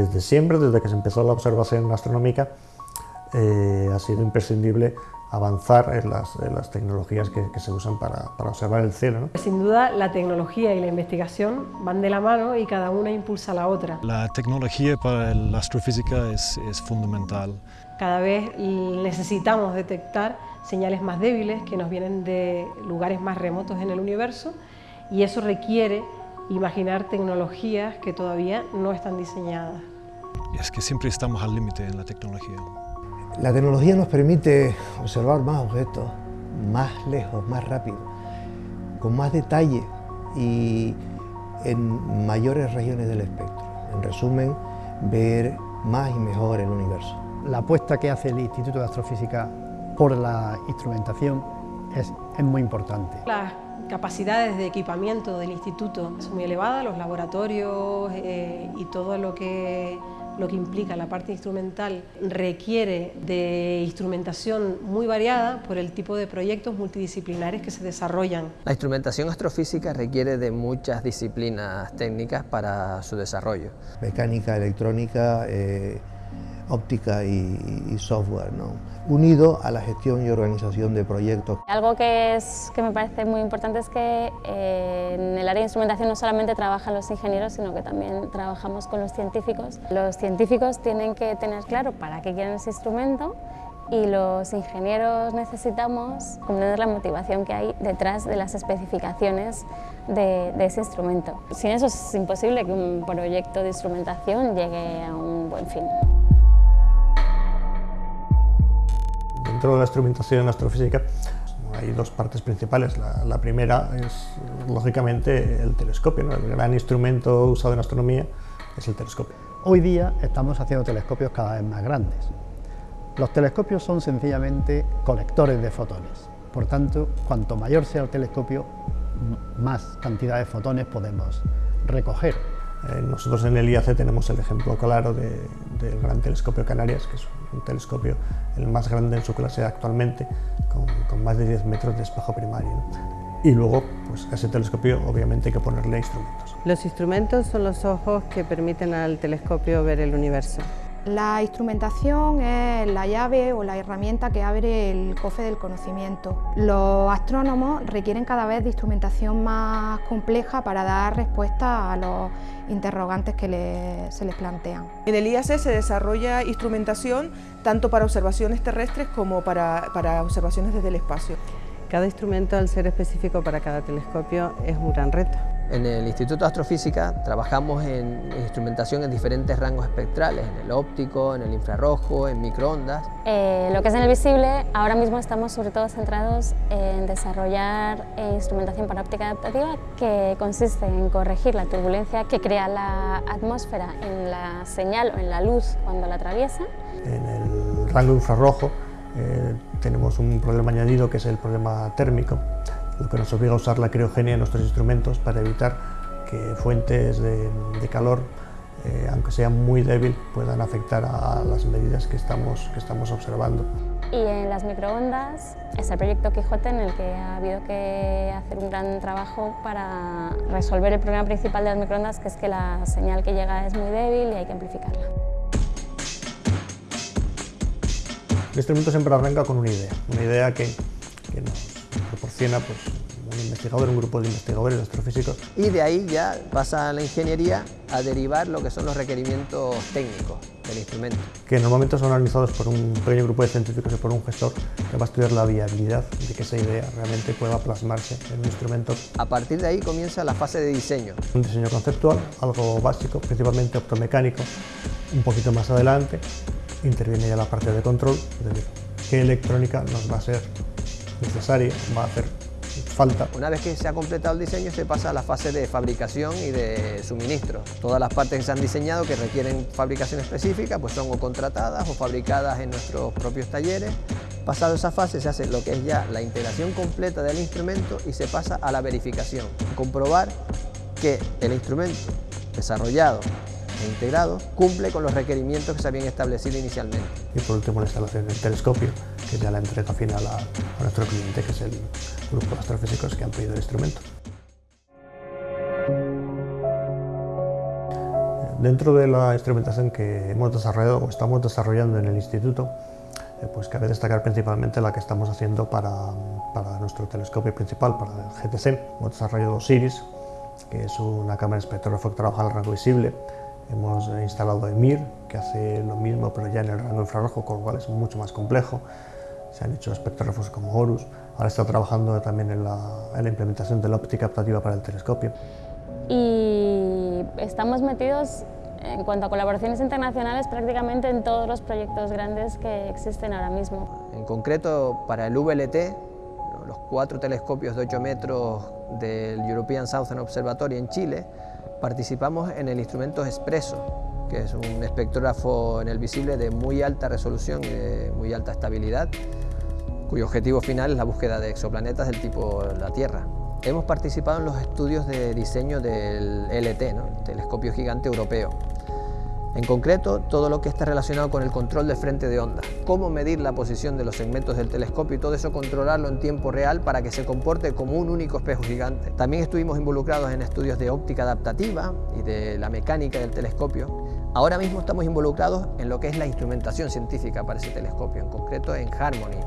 desde siempre, desde que se empezó la observación astronómica, eh, ha sido imprescindible avanzar en las, tecnologías que, se usan para, observar el cielo. Sin duda, la tecnología y la investigación van de la mano y cada una impulsa a la otra. La tecnología para la astrofísica es, es fundamental. Cada vez necesitamos detectar señales más débiles que nos vienen de lugares más remotos en el universo y eso requiere imaginar tecnologías que todavía no están diseñadas. Y es que siempre estamos al límite en la tecnología. La tecnología nos permite observar más objetos, más lejos, más rápido, con más detalle y en mayores regiones del espectro. En resumen, ver más y mejor el universo. La apuesta que hace el Instituto de Astrofísica por la instrumentación es, muy importante. Las capacidades de equipamiento del instituto son muy elevadas, los laboratorios eh, y todo lo que lo que implica la parte instrumental requiere de instrumentación muy variada por el tipo de proyectos multidisciplinares que se desarrollan. La instrumentación astrofísica requiere de muchas disciplinas técnicas para su desarrollo. Mecánica, electrónica, eh, óptica y, software, ¿no? unido a la gestión y organización de proyectos. Algo que, es, que me parece muy importante es que eh, en el área de instrumentación no solamente trabajan los ingenieros, sino que también trabajamos con los científicos. Los científicos tienen que tener claro para qué quieren ese instrumento y los ingenieros necesitamos comprender la motivación que hay detrás de las especificaciones de, de, ese instrumento. Sin eso es imposible que un proyecto de instrumentación llegue a un buen fin. Dentro de la instrumentación astrofísica hay dos partes principales. La, primera es, lógicamente, el telescopio. El gran instrumento usado en astronomía es el telescopio. Hoy día estamos haciendo telescopios cada vez más grandes. Los telescopios son sencillamente colectores de fotones. Por tanto, cuanto mayor sea el telescopio, más cantidad de fotones podemos recoger. Eh, nosotros en el IAC tenemos el ejemplo claro del Gran Telescopio Canarias, que es un telescopio el más grande en su clase actualmente, con, más de 10 metros de espejo primario. Y luego, pues a ese telescopio obviamente hay que ponerle instrumentos. Los instrumentos son los ojos que permiten al telescopio ver el universo. La instrumentación es la llave o la herramienta que abre el cofre del conocimiento. Los astrónomos requieren cada vez de instrumentación más compleja para dar respuesta a los interrogantes que se les plantean. En el IAC se desarrolla instrumentación tanto para observaciones terrestres como para, para observaciones desde el espacio. Cada instrumento, al ser específico para cada telescopio, es un gran reto. En el Instituto de Astrofísica trabajamos en instrumentación en diferentes rangos espectrales, en el óptico, en el infrarrojo, en microondas. Eh, lo que es en el visible, ahora mismo estamos sobre todo centrados en desarrollar eh, instrumentación para óptica adaptativa que consiste en corregir la turbulencia que crea la atmósfera en la señal o en la luz cuando la atraviesa. En el rango infrarrojo eh, tenemos un problema añadido que es el problema térmico lo que nos obliga a usar la criogenia en nuestros instrumentos para evitar que fuentes de, calor, eh, aunque sea muy débil, puedan afectar a las medidas que estamos, que estamos observando. Y en las microondas es el proyecto Quijote en el que ha habido que hacer un gran trabajo para resolver el problema principal de las microondas, que es que la señal que llega es muy débil y hay que amplificarla. El instrumento siempre arranca con una idea, una idea que, que nos proporciona pues, investigador, un grupo de investigadores astrofísicos. Y de ahí ya pasa la ingeniería a derivar lo que son los requerimientos técnicos del instrumento. Que normalmente son analizados por un pequeño grupo de científicos y por un gestor que va a estudiar la viabilidad de que esa idea realmente pueda plasmarse en un instrumento. A partir de ahí comienza la fase de diseño. Un diseño conceptual, algo básico, principalmente optomecánico. Un poquito más adelante interviene ya la parte de control, es decir, qué electrónica nos va a ser necesaria, va a hacer falta. Una vez que se ha completado el diseño se pasa a la fase de fabricación y de suministro. Todas las partes que se han diseñado que requieren fabricación específica pues son o contratadas o fabricadas en nuestros propios talleres. Pasado esa fase se hace lo que es ya la integración completa del instrumento y se pasa a la verificación. Comprobar que el instrumento desarrollado e integrado cumple con los requerimientos que se habían establecido inicialmente. Y por último la instalación del telescopio, que es ya la entrega final a, nuestro cliente, que es el grupo de astrofísicos que han pedido el instrumento. Dentro de la instrumentación que hemos desarrollado o estamos desarrollando en el instituto, eh, pues cabe destacar principalmente la que estamos haciendo para, para nuestro telescopio principal, para el GTC. Hemos desarrollado OSIRIS, que es una cámara espectrógrafo que trabaja al rango visible. Hemos instalado EMIR, que hace lo mismo pero ya en el rango infrarrojo, con lo cual es mucho más complejo. Se han hecho espectrógrafos como HORUS. Ahora está trabajando también en la, en la implementación de la óptica adaptativa para el telescopio. Y estamos metidos en cuanto a colaboraciones internacionales prácticamente en todos los proyectos grandes que existen ahora mismo. En concreto, para el VLT, los cuatro telescopios de 8 metros del European Southern Observatory en Chile, participamos en el instrumento Espresso, que es un espectrógrafo en el visible de muy alta resolución y de muy alta estabilidad, cuyo objetivo final es la búsqueda de exoplanetas del tipo la Tierra. Hemos participado en los estudios de diseño del LT, el Telescopio Gigante Europeo, en concreto, todo lo que está relacionado con el control del frente de onda, cómo medir la posición de los segmentos del telescopio y todo eso controlarlo en tiempo real para que se comporte como un único espejo gigante. También estuvimos involucrados en estudios de óptica adaptativa y de la mecánica del telescopio. Ahora mismo estamos involucrados en lo que es la instrumentación científica para ese telescopio, en concreto en Harmony,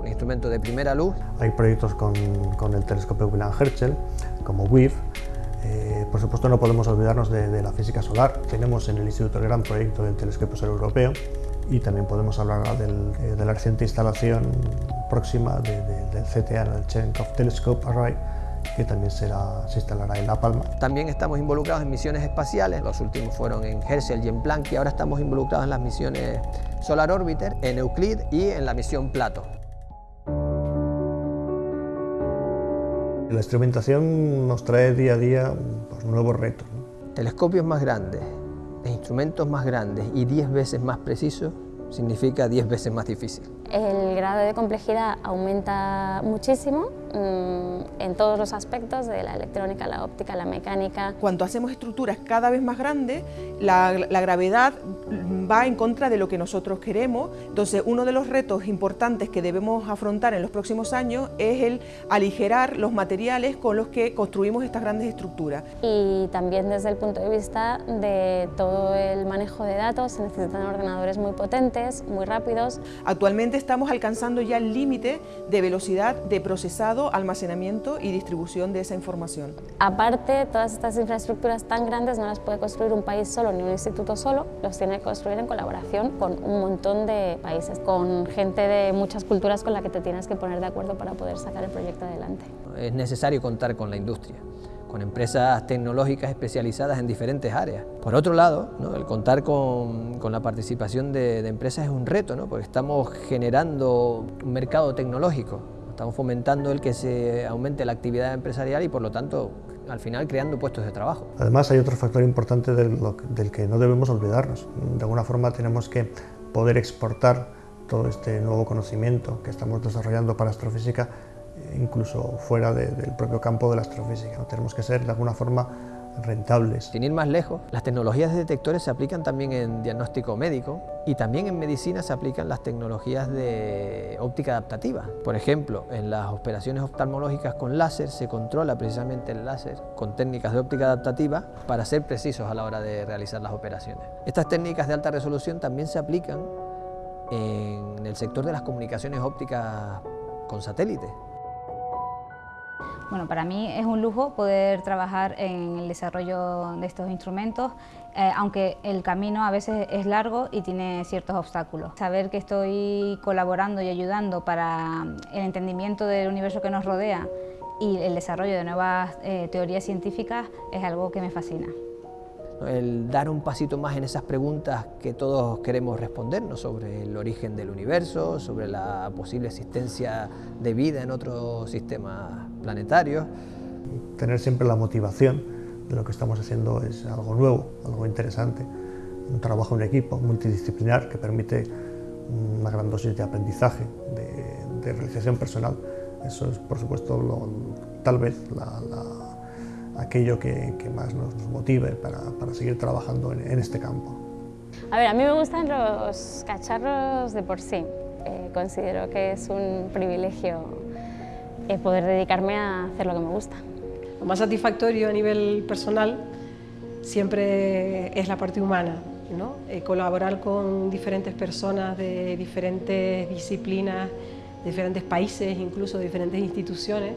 un instrumento de primera luz. Hay proyectos con, el telescopio William Herschel, como WIF, eh, por supuesto no podemos olvidarnos de, la física solar. Tenemos en el Instituto el gran proyecto del Telescopio Solar Europeo y también podemos hablar eh, de la reciente instalación próxima del CTA, el Cherenkov Telescope Array, que también será, se instalará en La Palma. También estamos involucrados en misiones espaciales, los últimos fueron en Herschel y en Planck y ahora estamos involucrados en las misiones Solar Orbiter, en Euclid y en la misión Plato. La instrumentación nos trae día a día pues, nuevos retos. Telescopios más grandes, e instrumentos más grandes y 10 veces más precisos significa 10 veces más difícil. El grado de complejidad aumenta muchísimo en todos los aspectos de la electrónica, la óptica, la mecánica. Cuando hacemos estructuras cada vez más grandes, la, la gravedad va en contra de lo que nosotros queremos. Entonces, uno de los retos importantes que debemos afrontar en los próximos años es el aligerar los materiales con los que construimos estas grandes estructuras. Y también desde el punto de vista de todo el manejo de datos, se necesitan ordenadores muy potentes, muy rápidos. Actualmente estamos alcanzando ya el límite de velocidad de procesado, almacenamiento y distribución de esa información. Aparte, todas estas infraestructuras tan grandes no las puede construir un país solo ni un instituto solo, los tiene que construir en colaboración con un montón de países, con gente de muchas culturas con la que te tienes que poner de acuerdo para poder sacar el proyecto adelante. Es necesario contar con la industria con empresas tecnológicas especializadas en diferentes áreas. Por otro lado, el contar con, la participación de, empresas es un reto, ¿no? porque estamos generando un mercado tecnológico, estamos fomentando el que se aumente la actividad empresarial y por lo tanto al final creando puestos de trabajo. Además hay otro factor importante del, que no debemos olvidarnos. De alguna forma tenemos que poder exportar todo este nuevo conocimiento que estamos desarrollando para astrofísica incluso fuera del propio campo de la astrofísica. Tenemos que ser de alguna forma rentables. Sin ir más lejos, las tecnologías de detectores se aplican también en diagnóstico médico y también en medicina se aplican las tecnologías de óptica adaptativa. Por ejemplo, en las operaciones oftalmológicas con láser se controla precisamente el láser con técnicas de óptica adaptativa para ser precisos a la hora de realizar las operaciones. Estas técnicas de alta resolución también se aplican en el sector de las comunicaciones ópticas con satélites. Bueno, para mí es un lujo poder trabajar en el desarrollo de estos instrumentos, eh, aunque el camino a veces es largo y tiene ciertos obstáculos. Saber que estoy colaborando y ayudando para el entendimiento del universo que nos rodea y el desarrollo de nuevas eh, teorías científicas es algo que me fascina el dar un pasito más en esas preguntas que todos queremos respondernos sobre el origen del universo, sobre la posible existencia de vida en otros sistemas planetarios. Tener siempre la motivación de lo que estamos haciendo es algo nuevo, algo interesante, un trabajo en equipo multidisciplinar que permite una gran dosis de aprendizaje, de, realización personal. Eso es, por supuesto, tal vez la aquello que, más nos motive para, seguir trabajando en, este campo. A ver, a mí me gustan los cacharros de por sí. Eh, considero que es un privilegio eh, poder dedicarme a hacer lo que me gusta. Lo más satisfactorio a nivel personal siempre es la parte humana, ¿no? Eh, colaborar con diferentes personas de diferentes disciplinas, diferentes países, incluso diferentes instituciones,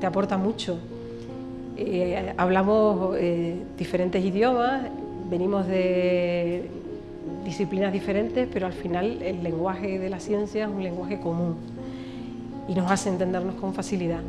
te aporta mucho. Eh, hablamos eh, diferentes idiomas, venimos de disciplinas diferentes, pero al final el lenguaje de la ciencia es un lenguaje común y nos hace entendernos con facilidad.